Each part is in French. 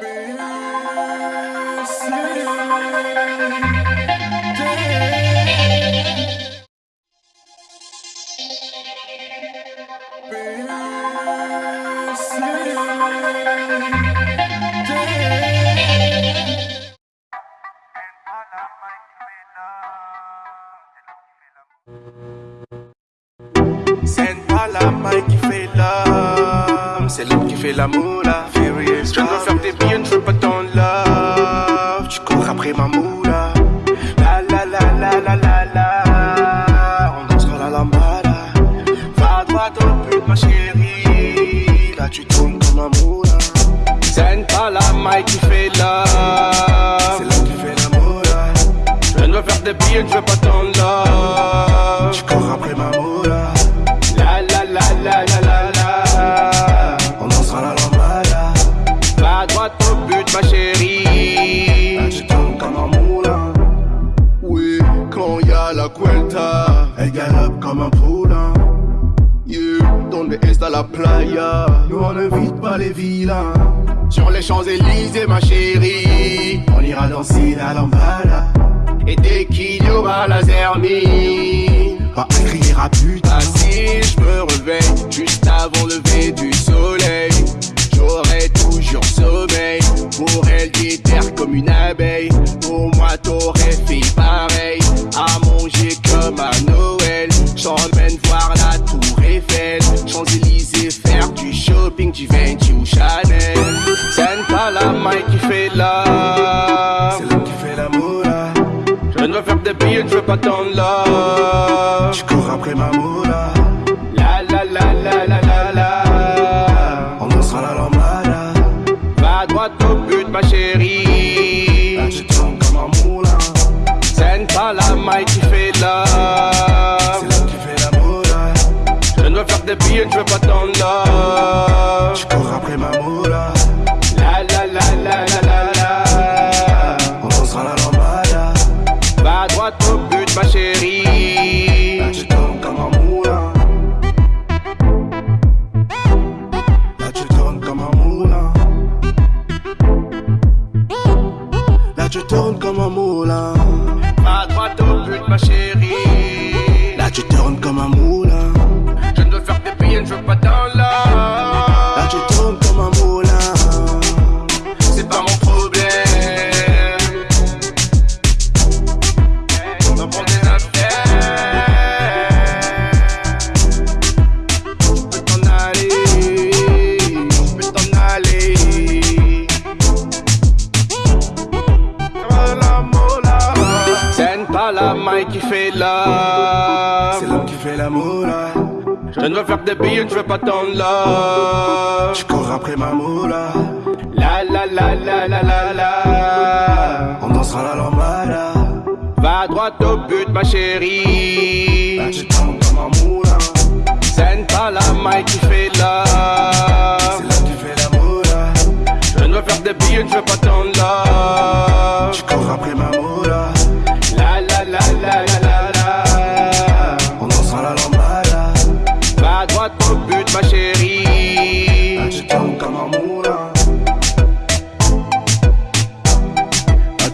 C'est pas la maille qui fait l'homme, c'est l'homme qui fait l'amour maille qui fait l'homme, c'est l'homme qui fait l'amour là. Je ne veux faire des billets, je veux pas ton love. Tu cours après ma moula. La la la la la la la. On dansera la lambada. Va à droite au but, ma chérie. Là, tu tournes comme un moulin. Oui, quand y a la cuenta, elle galope comme un poulain. Yeah, donde está la playa? Nous on n'invite pas les vilains. Sur les Champs-Élysées, ma chérie. On ira danser la lambada. Et dès qu'il y aura la zermie, pas un crier à putain. Ah, si je me réveille juste avant le lever du soleil, j'aurai toujours sommeil. Pour elle, terre comme une abeille. Pour moi, t'aurais fait 20 Chanel. C'est pas la maille qui fait là. C'est l'homme qui fait l'amour. Je ne veux faire des billets, je veux pas ton love. Je cours après ma moula. La la la la la la la. On dansera la lambada. Va droit au but, ma chérie. Là, tu tombes comme un moulin. C'est pas la maille qui fait là. C'est l'homme qui fait l'amour. Je ne veux faire des billets, je veux pas ton love. Tu tournes comme un moulin. À droite au but, ma chérie. Là tu tournes comme un moulin. Je ne veux faire des billets, je veux pas dans pas la maille qui fait l'homme. C'est l'homme qui fait l'amour là. Je ne veux faire des billets, je veux pas ton love. Tu cours après ma moula. La la la la la la la. On dansera la lambada. Va à droite au but, ma chérie. Là tu comme un moulin. C'est pas la maille qui fait l'homme. C'est l'homme qui fait l'amour là. Je ne veux faire des billets, je veux pas ton love.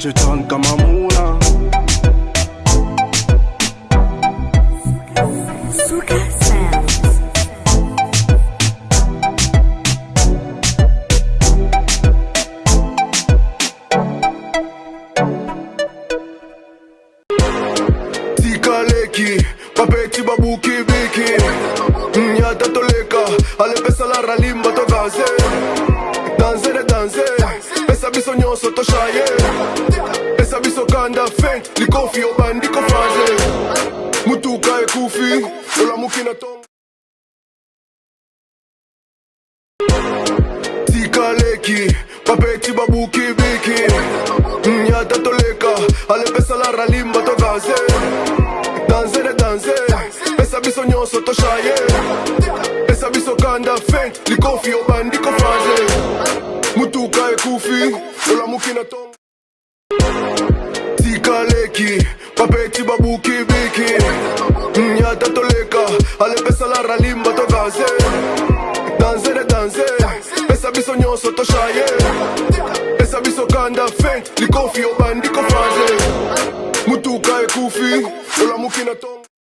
return kama muna Tikaleki, papeti babuki biki Nyata mm, toleka, la to danse Danse, danse, pesa bisognoso to shaye likofi obandi ko faze eh. Mutuka ekufi, olamuki na tonga tikaleki papeti babuki biki nyata mm, toleka ale pesa la ralimba to danse. Danse de danse pesa biso nyonso to shaye. Pesa biso kanda fent likofi obandi ko faze eh. mutuka ekufi olamuki na tonga Buki Biki Mia mm, tatoleka Ale pesa la ralimba to danse Dansere danse Pesa biso nyoso to shaye. Pesa biso kanda faint Likofi obandiko faze Mutuka ekufi Ola mukina tonga